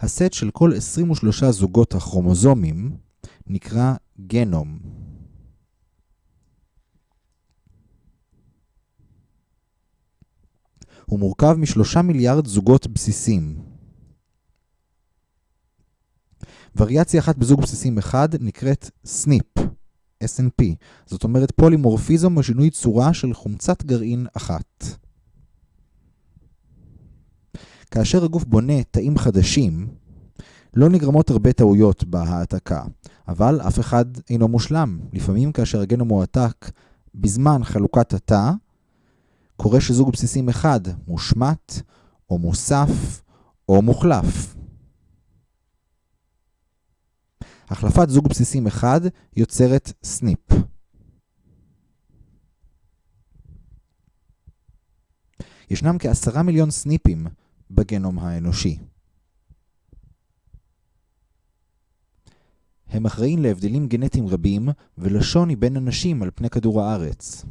הסט של כל 23 זוגות הכרומוזומים נקרא גנום. הוא מורכב משלושה מיליארד זוגות בסיסים. וריאציה אחת בזוג בסיסים אחד נקראת SNP, SNP, זאת אומרת פולימורפיזם או שינוי צורה של חומצת גרעין אחת. כאשר הגוף בונה תאים חדשים, לא נגרמות הרבה טעויות בהעתקה, אבל אף אחד אינו מושלם. לפעמים כאשר הגנום מועתק בזמן חלוקת התא, קורה שזוג בסיסים אחד מושמט, או מוסף, או מוחלף. החלפת זוג בסיסים אחד יוצרת סניפ. ישנם כעשרה מיליון סניפים בגנום האנושי. הם אחראים להבדלים גנטיים רבים ולשוני בין אנשים על פני כדור הארץ.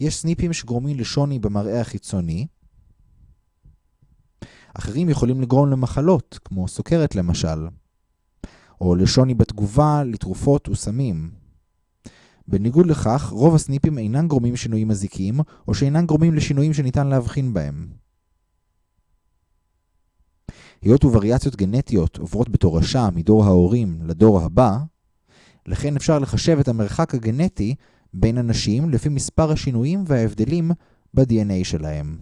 יש סניפים שגורמים לשוני במראה החיצוני, אחרים יכולים לגרום למחלות, כמו סוכרת למשל, או לשוני בתגובה לתרופות וסמים. בניגוד לכך, רוב הסניפים אינם גורמים שינויים מזיקים, או שאינם גורמים לשינויים שניתן להבחין בהם. היות ווריאציות גנטיות עוברות בתורשה מדור ההורים לדור הבא, לכן אפשר לחשב את המרחק הגנטי בין אנשים לפי מספר השינויים וההבדלים ב-DNA שלהם.